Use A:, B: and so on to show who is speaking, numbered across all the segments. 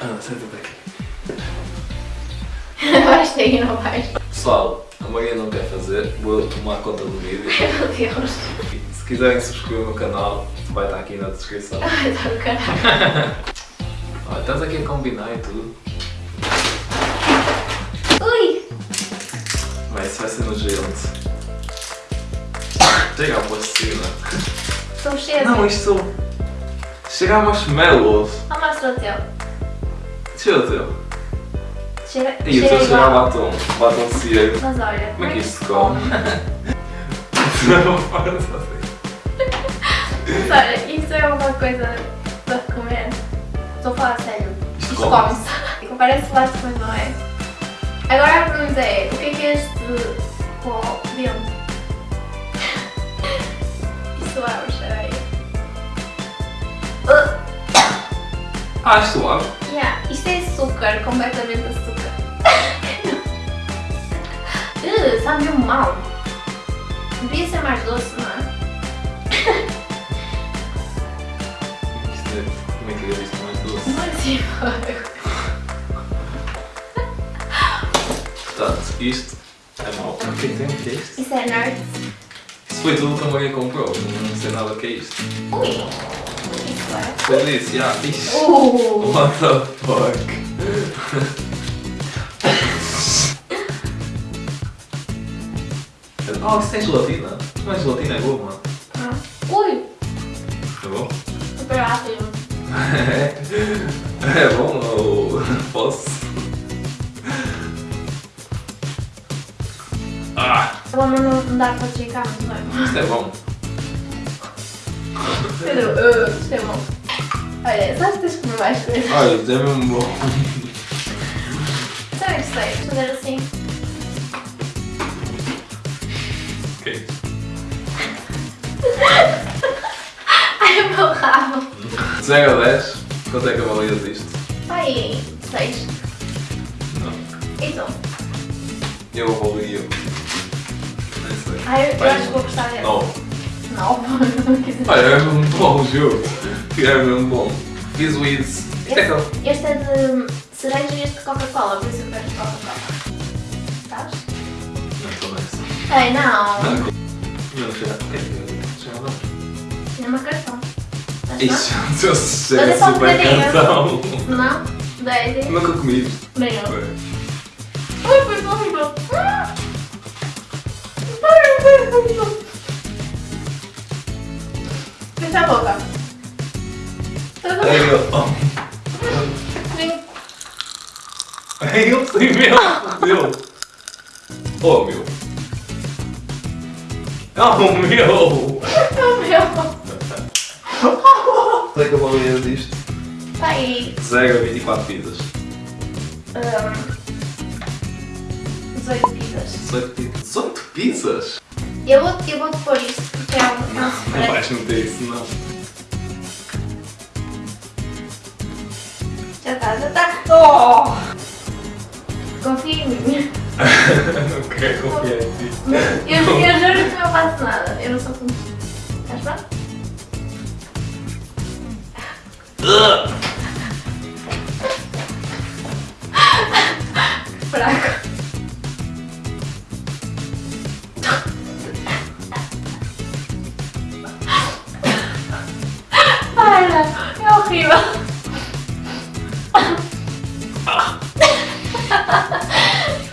A: Ana, senta-te aqui.
B: Vais e não vais.
A: Pessoal, a Maria não quer fazer, vou tomar conta do vídeo.
B: Meu Deus.
A: Se quiserem subscrever o meu canal, vai estar aqui na descrição.
B: Ai, tá do caralho.
A: Olha, estás aqui a combinar e tudo.
B: Ui!
A: Mas isso vai ser nojento. Chega a plasticina.
B: Estou cheia
A: Não, isto... Chega a marshmallows.
B: Ah, mostra o teu.
A: Cheira o teu.
B: Cheira,
A: E o teu
B: igual.
A: batom. Batom ciego.
B: Mas olha,
A: Como é que isto se come?
B: Mas olha, isso é uma coisa para comer. Estou a falar sério.
A: Isto
B: Isto
A: come-se.
B: come-se. Parece plástico, mas não é. Agora a pergunta é, o que é que é este pó dentro? Isso abre, cheira
A: Ah, suave.
B: Yeah, isto é açúcar, completamente açúcar. uh, sabe mesmo mal. Devia ser mais doce, não é?
A: Isto é... Como é que é isto mais doce?
B: Não é assim,
A: Portanto, isto é mau. O que tem? O que é isto?
B: Isso é nerd.
A: Isso foi tudo que a Maria comprou. Não sei nada o que é isto.
B: Ui! É.
A: Já. Ixi.
B: Uh!
A: What the fuck? Oh, isso tem gelatina? Não é gelatina, é goma.
B: Ah. Ui!
A: É bom?
B: Super ácido.
A: É bom ou posso? Ah,
B: menos não dá para checar muito bem.
A: isto é bom.
B: Pedro, uh, isto é bom. Olha, sabes que tens de comer mais coisas?
A: Olha, isto é mesmo bom.
B: Sabe o que sei? Fazer assim.
A: Ok.
B: Ai, o meu rabo.
A: 0 a 10, quanto é que avalias isto?
B: Ai, seis.
A: Não.
B: Então.
A: Eu avalio. Nem sei.
B: Ai, eu
A: Vai.
B: acho que vou gostar dele.
A: 9.
B: Não, não.
A: Olha, é mesmo bom o jogo. É mesmo bom. Fiz o. Isto é que
B: Este é de cereja e este de Coca-Cola, por isso eu quero de Coca-Cola. Sabes?
A: Não estou nessa.
B: Ei, não.
A: Não, já. O que é que já não?
B: Tinha uma cartão.
A: Isso, sei,
B: Mas é só um
A: super cartão.
B: Não? Não? Daí.
A: Nunca comi isto. Ué.
B: Ai, foi horrível. Ah! Ai, foi horrível. Fecha a boca. Vem.
A: Aí eu sei mesmo. Meu. Oh, meu. Oh, meu.
B: Oh, meu.
A: Quanto é que eu avalias disto?
B: Tá aí.
A: 0 a 24 pizzas.
B: Um, 18 pizzas.
A: 18 pizzas. 18 pizzas?
B: Eu vou, eu vou pôr isto um.
A: Não, não vais meter isso, não.
B: Já tá, já tá. Oh! Confia em mim.
A: não quero confiar em ti.
B: Eu, eu juro que não faço nada. Eu não sou como. Estás pronto?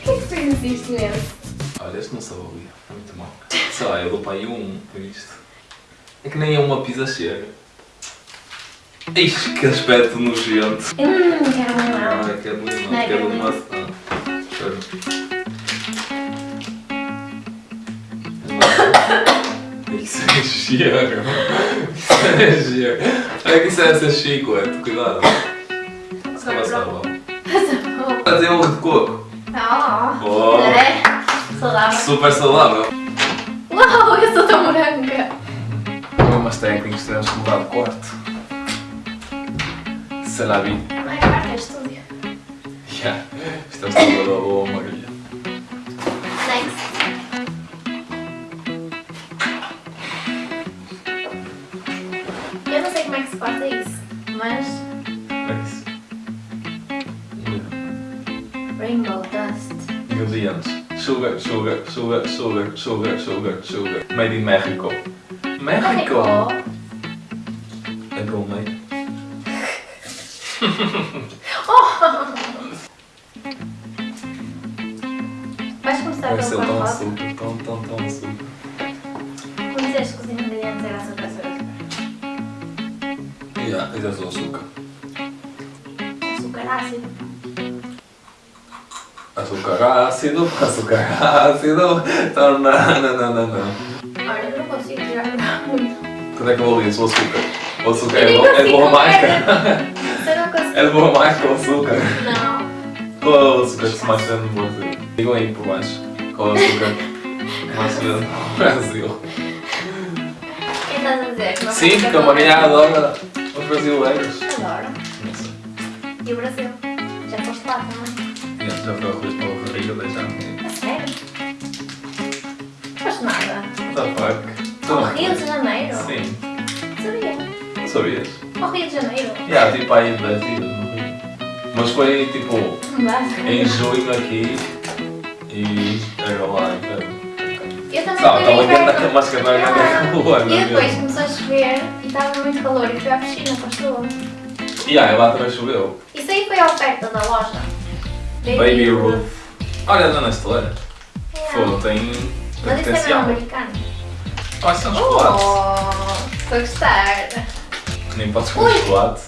B: Por que é que fez isto mesmo?
A: Olha, este não se avalia. É muito mau. Sei lá, eu dou para aí um por isto. É que nem é uma pizza chega. Ixi, que aspecto nojento.
B: Hum, quero um
A: Não,
B: não.
A: é que é muito
B: Não,
A: não,
B: é
A: que é
B: que é
A: de
B: muito.
A: maçã. Espera. Isso é cheiro. Isso é cheiro. Olha que isso é essa chiclete, cuidado. Isso é sabão. Fazer coco.
B: Oh,
A: Oh.
B: é saudável.
A: Super saudável.
B: Uau, eu sou tão branca.
A: Problemas técnicos, tivemos que mudar de quarto.
B: Não é quarto, é estúdio.
A: Yeah. Estamos toda da boa, Maria.
B: Next. Eu não sei como é que se corta isso, mas Rainbow dust.
A: Ingredientes. Sugar, sugar, sugar, sugar, sugar, sugar, sugar. Made in Mexico. México! É bom, mãe?
B: Vais começar
A: Vai ser tão açúcar, tão, tão, tão açúcar.
B: Como disseste que os ingredientes eram açúcar, açúcar.
A: Yeah, fizeste o açúcar.
B: Açúcar ácido.
A: Açúcar ácido, açúcar ácido. Não, não, não, não, não.
B: Olha, eu não consigo tirar muito.
A: Quando é que eu vou ler isso? O açúcar. O açúcar é, bom, é de
B: consigo
A: boa
B: comer.
A: marca.
B: Se eu não consigo.
A: É de boa marca o açúcar.
B: Não.
A: Qual é o açúcar que se mais vende no Brasil? Digam aí por baixo. Qual é o açúcar que mais se vende no Brasil?
B: Quem estás a dizer?
A: Sim, porque a
B: que
A: Maria adora os brasileiros.
B: Adoro. E o Brasil? Já foste lá também?
A: Já foi arroz para o barriga deixar-me.
B: A sério? Não foste nada.
A: What the fuck?
B: Ao Rio de Janeiro?
A: Sim.
B: Sabia.
A: Não sabias?
B: Ao Rio de Janeiro?
A: Já, tipo aí 10 dias no Rio. Mas foi tipo em junho aqui e era lá em inverno.
B: Eu também
A: Sabe, estava quente
B: inverno.
A: mas que não era
B: Ah,
A: rua,
B: E depois começou a chover e estava muito calor e fui à piscina com as tuas.
A: E aí, lá também choveu.
B: Isso aí foi a oferta da loja.
A: Baby Roof. Olha, dona Estela.
B: Yeah.
A: Pô, tem, tem
B: Mas isso é
A: potencial.
B: americano.
A: Quais são os chocolates?
B: Oh, estou a gostar.
A: Nem podes comer
B: Ui.
A: chocolate.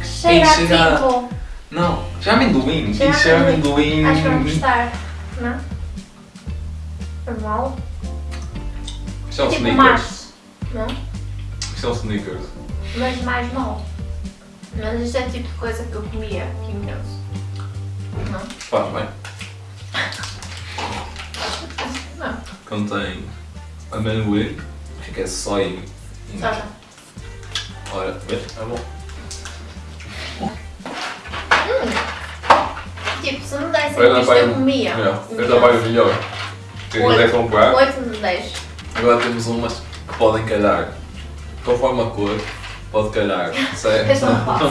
B: Que cheira a
A: cheira-
B: tipo.
A: Não, já amendoim.
B: Cheira
A: Isso é
B: amendoim. Acho que vão gostar. Não? Normal?
A: Isto é um
B: tipo
A: sneakers.
B: macho. Não?
A: Isto é um sneakers.
B: Mas mais mal. Mas isto é o tipo de coisa que eu comia imenso. Não?
A: Faz bem.
B: Não.
A: Contém amendoim, que é.
B: Só já.
A: Olha, vê, é bom.
B: Tipo, se me dessem isto eu comia.
A: Eu trabalho melhor. Quem quiser comprar,
B: 8 de 10.
A: agora temos umas que podem calhar. Conforme a cor, pode calhar. Certo?
B: Este não posso.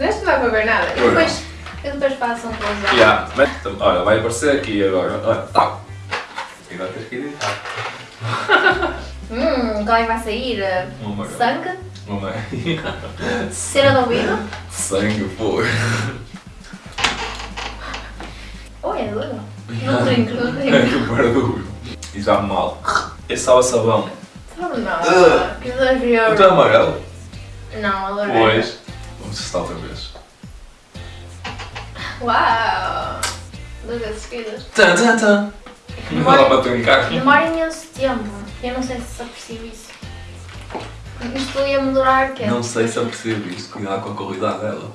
B: Este não vai para ver nada. Eu
A: Pois
B: depois, eu depois faço um close
A: Yeah, olha, vai aparecer aqui agora. Olha, tá. E agora tens que editar.
B: Hum, qual é que vai sair?
A: God.
B: Sangue?
A: É?
B: Cera de ouvido?
A: Sangue, pô.
B: Oh, é duro. Não brinco, não brinco.
A: que barulho. E já mal. Esse sabe a sabão.
B: Sabe não.
A: Ugh.
B: Que exagero.
A: O teu amarelo?
B: Não, adorei.
A: Pois. Vamos testar outra vez.
B: Uau! Duas vezes seguidas.
A: Tan, tan, tan. Não dá para trincar.
B: Demora imenso tempo. Eu não sei se apercebo isso. Isto ia-me durar o quê?
A: Não sei se eu percebo isto. Cuidado com a qualidade dela.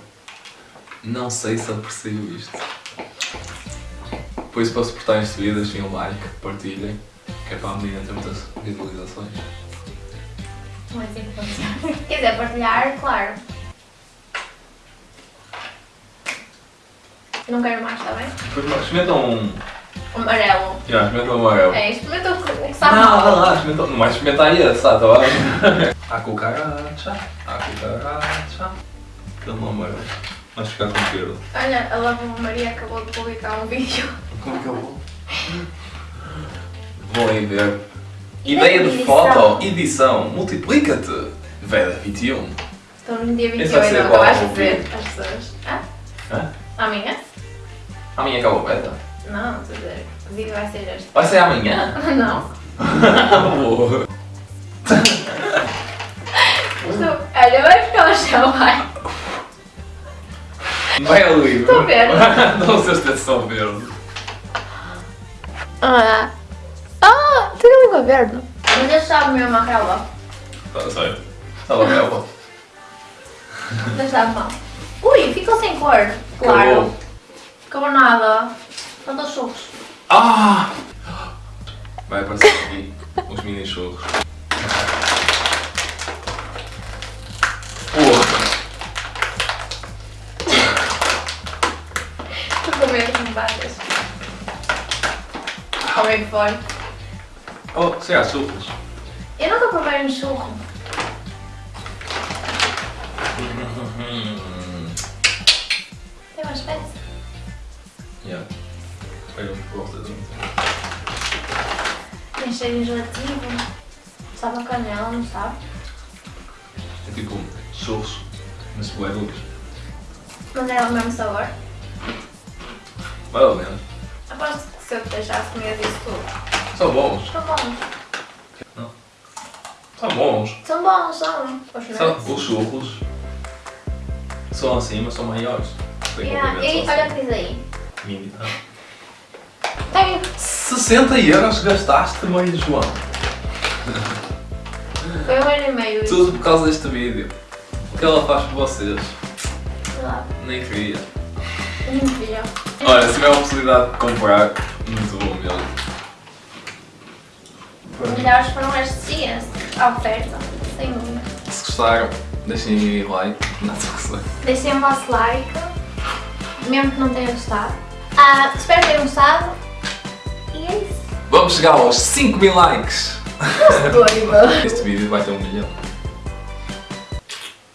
A: Não sei se eu percebo isto. Por isso, para suportarem este vídeo, deixem um like, partilhem. Que é para a menina ter muitas visualizações.
B: Não é assim que funciona. Quer dizer, partilhar, claro. Não quero mais, está bem?
A: Depois experimentam um.
B: Amarelo.
A: Já, experimentam um amarelo.
B: É, experimenta o que, o que sabe
A: Não, não, não, experimenta. Não vais experimentar esse, tá? bem? A cucaracha, a cucaracha. Aquele não amarelo. Vais ficar com verde.
B: Olha, a Lava Maria acabou de publicar um vídeo.
A: Como é que eu vou? Vou aí ver. Ideia de foto, edição, multiplica-te. Veda 21.
B: Estamos no dia
A: Esse vai
B: 28,
A: ser
B: não
A: qual?
B: acabaste de ver as pessoas. Hã?
A: Hã?
B: Amanhã?
A: Amanhã acaba o beta?
B: Não, estou a dizer. O vídeo vai ser este.
A: Vai ser amanhã?
B: Não.
A: Boa.
B: Estou... Olha, vai ficar ao chão, vai.
A: Vai a livre.
B: Estou a ver.
A: Não sei se são verde.
B: Ah, ah tem a língua verde. Mas este sabe mesmo a relva.
A: Tá certo. Ela é boa.
B: Mas sabe mal. Ui, ficou sem cor. Claro.
A: Acabou.
B: Acabou nada. Faltou churros.
A: Ah! Vai aparecer aqui uns mini churros. Porra!
B: Estou com medo de bates. Como é que foi?
A: Oh, se há churros.
B: Eu nunca provei um churro.
A: Eu gosto de
B: Tem cheiro enjoativo. Sabe a canela, não sabe?
A: É tipo churros, mas bué dulces.
B: Mas é o mesmo sabor.
A: Mais ou menos.
B: Aposto que se eu te deixasse comer isso tudo.
A: São bons.
B: São bons.
A: São bons.
B: São bons, são. Os
A: São, os churros são assim, mas são maiores.
B: Yeah. E olha o que diz aí.
A: Mini.
B: Tem
A: 60 euros gastaste, mãe João.
B: foi um ano e meio.
A: Tudo por causa deste vídeo. O que ela faz por vocês?
B: Lá.
A: Nem queria.
B: Incrível.
A: Olha, se tiver a possibilidade de comprar, muito bom mesmo.
B: Melhores foram estes dias. A oferta. Sem dúvida.
A: Se gostaram, deixem like. Não sei.
B: Deixem o vosso like. Mesmo que não tenham gostado. Ah, espero que tenham gostado.
A: Vamos chegar aos 5 mil likes.
B: Doido.
A: Este vídeo vai ter um milhão.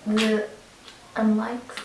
B: De unlikes.